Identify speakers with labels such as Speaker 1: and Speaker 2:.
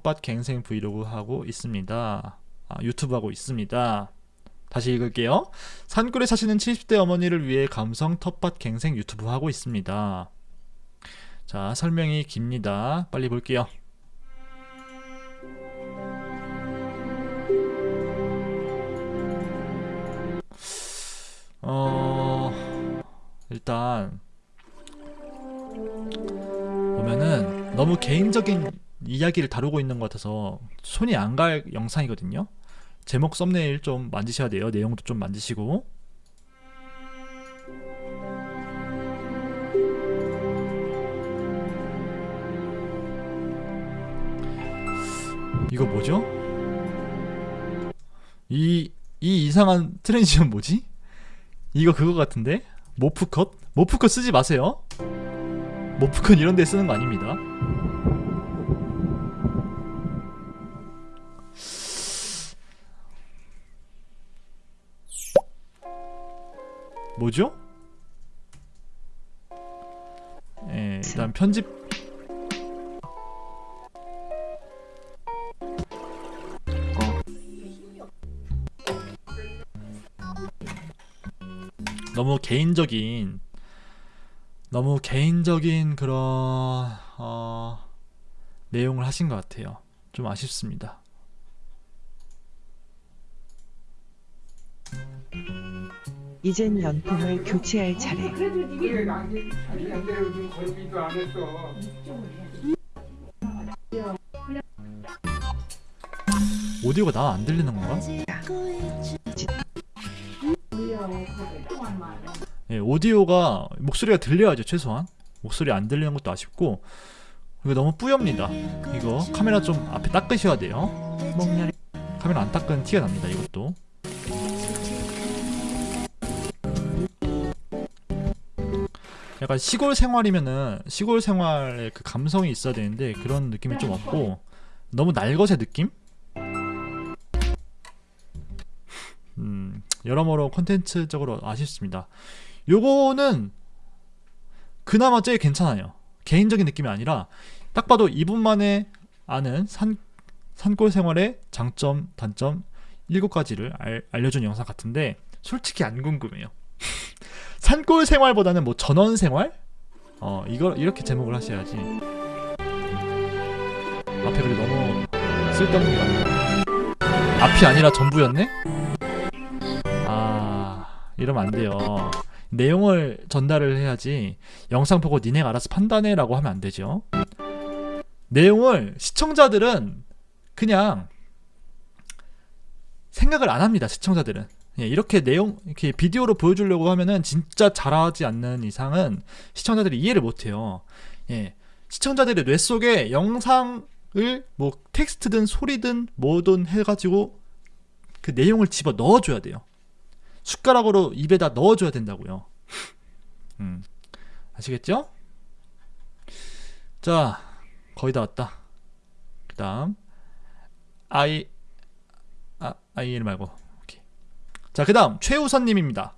Speaker 1: 텃밭 갱생 브이로그 하고 있습니다. 아, 유튜브 하고 있습니다. 다시 읽을게요. 산골에 사시는 70대 어머니를 위해 감성 텃밭 갱생 유튜브 하고 있습니다. 자, 설명이 깁니다. 빨리 볼게요. 어, 일단 보면은 너무 개인적인 이야기를 다루고 있는 것 같아서 손이 안 갈 영상이거든요. 제목 썸네일 좀 만지셔야 돼요. 내용도 좀 만지시고. 이거 뭐죠? 이, 이 이상한 transition 뭐지? 이거 그거 같은데? 모프컷? 모프컷 쓰지 마세요. 모프컷 이런 데 쓰는 거 아닙니다. 뭐죠? 예, 일단 편집 너무 개인적인 너무 개인적인 그런 어, 내용을 하신 것 같아요. 좀 아쉽습니다.
Speaker 2: 이젠 연통을 교체할 차례.
Speaker 1: 오디오가 나 안 들리는 건가? 예, 오디오가 목소리가 들려야죠 최소한. 목소리 안 들리는 것도 아쉽고. 이거 너무 뿌엽니다. 이거 카메라 좀 앞에 닦으셔야 돼요. 카메라 안 닦은 티가 납니다 이것도 약간 시골 생활이면은 시골 생활의 그 감성이 있어야 되는데 그런 느낌이 좀 없고 너무 날것의 느낌? 음, 여러모로 콘텐츠적으로 아쉽습니다. 요거는 그나마 제일 괜찮아요. 개인적인 느낌이 아니라 딱 봐도 이분만의 아는 산, 산골 생활의 장점, 단점 7가지를 알, 알려준 영상 같은데 솔직히 안 궁금해요. 산골 생활보다는 뭐 전원 생활? 어, 이거 이렇게 제목을 하셔야지. 앞에 그래 너무 쓸데없는 게 많네. 앞이 아니라 전부였네? 아, 이러면 안 돼요. 내용을 전달을 해야지 영상 보고 니네가 알아서 판단해 라고 하면 안 되죠. 내용을 시청자들은 그냥 생각을 안 합니다. 시청자들은. 예, 이렇게 내용 이렇게 비디오로 보여주려고 하면은 진짜 잘하지 않는 이상은 시청자들이 이해를 못 해요. 예. 시청자들의 뇌 속에 영상을 뭐 텍스트든 소리든 뭐든 해 가지고 그 내용을 집어 넣어 줘야 돼요. 숟가락으로 입에다 넣어 줘야 된다고요. 음. 아시겠죠? 자, 거의 다 왔다. 그 다음 I 아, IL 말고. 자, 그 다음 최우선 님입니다.